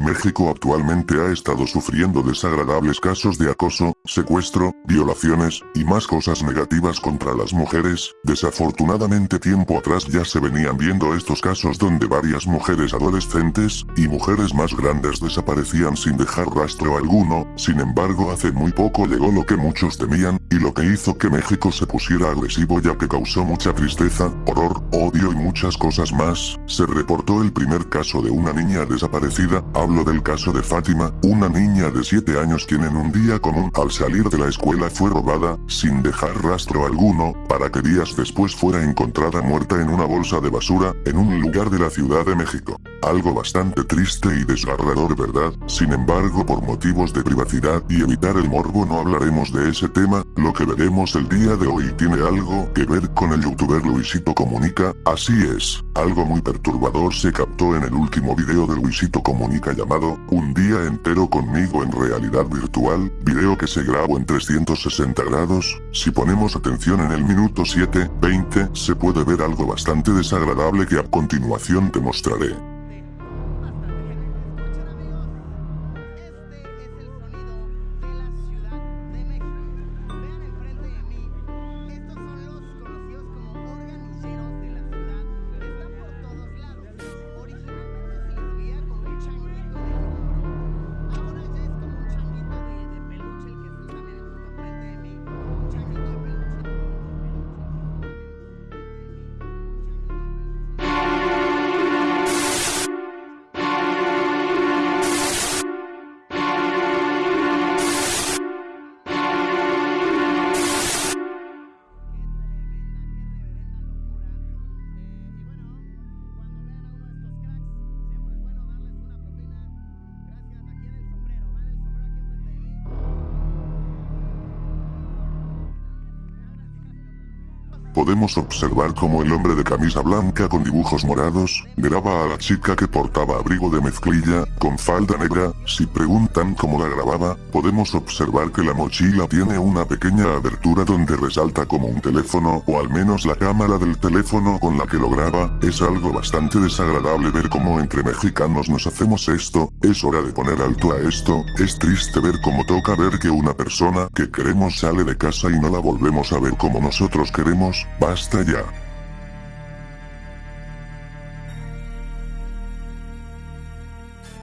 México actualmente ha estado sufriendo desagradables casos de acoso, secuestro, violaciones, y más cosas negativas contra las mujeres. Desafortunadamente tiempo atrás ya se venían viendo estos casos donde varias mujeres adolescentes, y mujeres más grandes desaparecían sin dejar rastro alguno, sin embargo hace muy poco llegó lo que muchos temían, y lo que hizo que México se pusiera agresivo ya que causó mucha tristeza, horror, odio y muchas cosas más, se reportó el primer caso de una niña desaparecida, hablo del caso de Fátima, una niña de 7 años quien en un día común al salir de la escuela fue robada, sin dejar rastro alguno, para que días después fuera encontrada muerta en una bolsa de basura, en un lugar de la Ciudad de México. Algo bastante triste y desgarrador verdad, sin embargo por motivos de privacidad y evitar el morbo no hablaremos de ese tema, lo que veremos el día de hoy tiene algo que ver con el youtuber Luisito Comunica, así es, algo muy perturbador se captó en el último video de Luisito Comunica llamado, Un día entero conmigo en realidad virtual, video que se grabó en 360 grados, si ponemos atención en el minuto 7, 20, se puede ver algo bastante desagradable que a continuación te mostraré. Podemos observar como el hombre de camisa blanca con dibujos morados, graba a la chica que portaba abrigo de mezclilla, con falda negra, si preguntan cómo la grababa, podemos observar que la mochila tiene una pequeña abertura donde resalta como un teléfono o al menos la cámara del teléfono con la que lo graba, es algo bastante desagradable ver cómo entre mexicanos nos hacemos esto, es hora de poner alto a esto, es triste ver cómo toca ver que una persona que queremos sale de casa y no la volvemos a ver como nosotros queremos, basta ya.